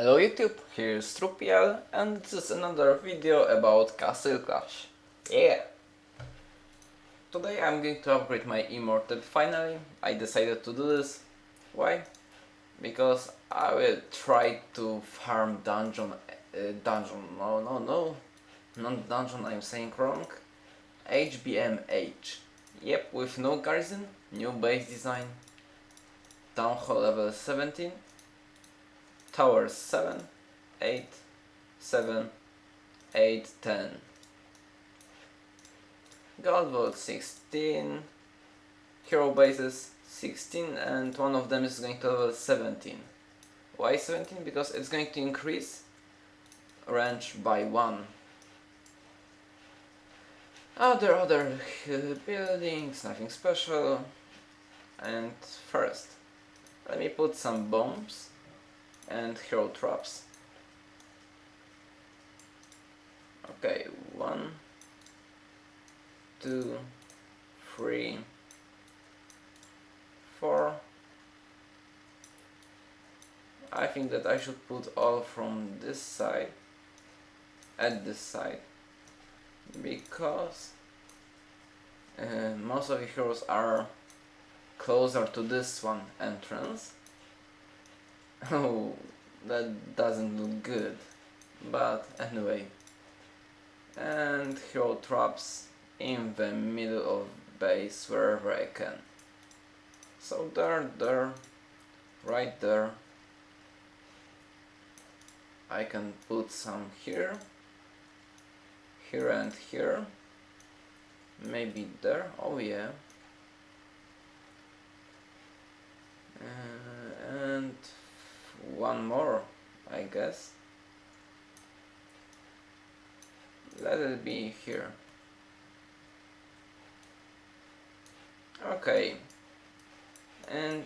Hello YouTube, here's Trupiel and this is another video about Castle Clash. Yeah! Today I'm going to upgrade my Immortal finally. I decided to do this. Why? Because I will try to farm dungeon, uh, dungeon, no no no, not dungeon I'm saying wrong. HBMH. Yep, with no garrison, new base design, town hall level 17 towers 7, 8, 7, 8, 10. Gold Vault 16, hero bases 16 and one of them is going to level 17. Why 17? Because it's going to increase range by 1. Other other uh, buildings, nothing special. And first, let me put some bombs and hero traps. Okay, one, two, three, four. I think that I should put all from this side at this side because uh, most of the heroes are closer to this one entrance Oh, that doesn't look good. But anyway. And hero traps in the middle of base wherever I can. So there, there, right there. I can put some here, here and here. Maybe there, oh yeah. Uh, and one more, I guess. Let it be here. Okay. And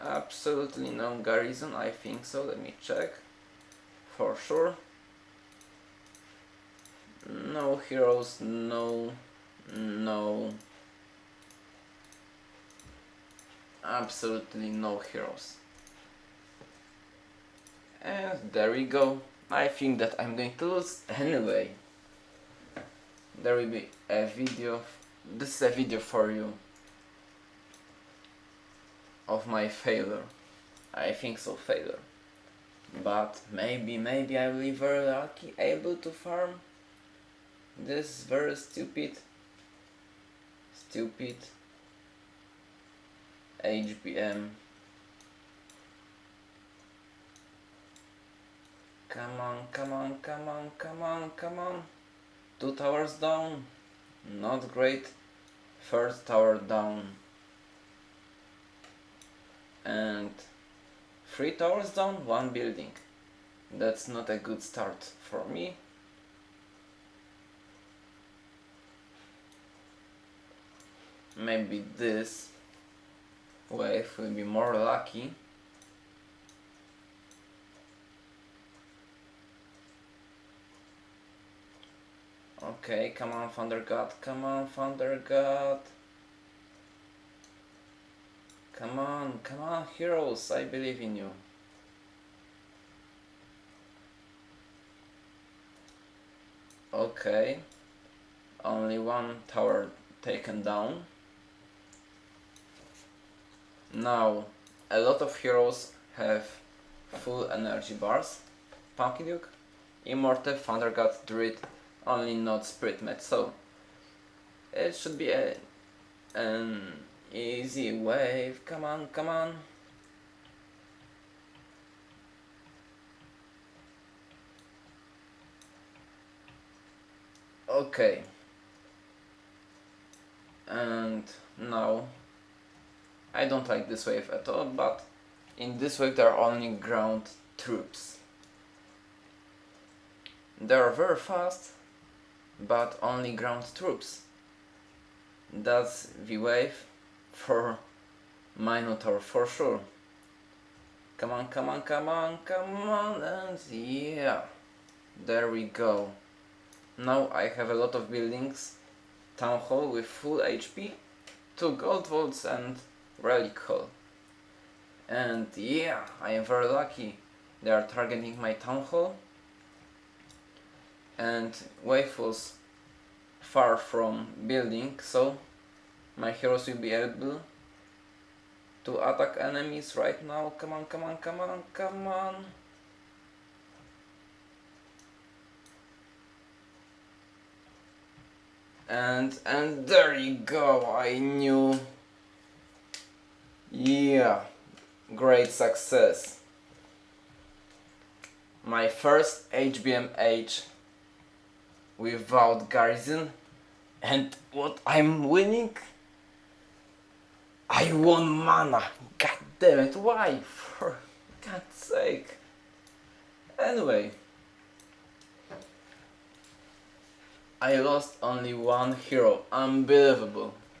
absolutely no garrison, I think so. Let me check. For sure. No heroes, no, no. Absolutely no heroes. And there we go. I think that I'm going to lose anyway. There will be a video. This is a video for you. Of my failure. I think so, failure. But maybe, maybe I will be very lucky, able to farm this very stupid, stupid HBM Come on, come on, come on, come on, come on. Two towers down. Not great. First tower down. And three towers down, one building. That's not a good start for me. Maybe this wave will be more lucky. Okay, come on, Thunder God. Come on, Thunder God. Come on, come on, heroes. I believe in you. Okay. Only one tower taken down. Now, a lot of heroes have full energy bars. Pumpkin Duke, Immortal, Thunder God, Druid, only not Spirit Mage so it should be a, an easy wave. Come on come on. Okay. And now I don't like this wave at all but in this wave there are only ground troops. They are very fast but only ground troops. That's the wave for Minotaur for sure. Come on, come on, come on, come on, and yeah, there we go. Now I have a lot of buildings, town hall with full HP, two gold vaults and relic hall. And yeah, I am very lucky. They are targeting my town hall. And wave was far from building, so my heroes will be able to attack enemies right now. Come on, come on, come on, come on. And and there you go. I knew. Yeah, great success. My first HBMH without garrison. And what I'm winning? I won mana. God damn it why? For god's sake. Anyway. I lost only one hero. Unbelievable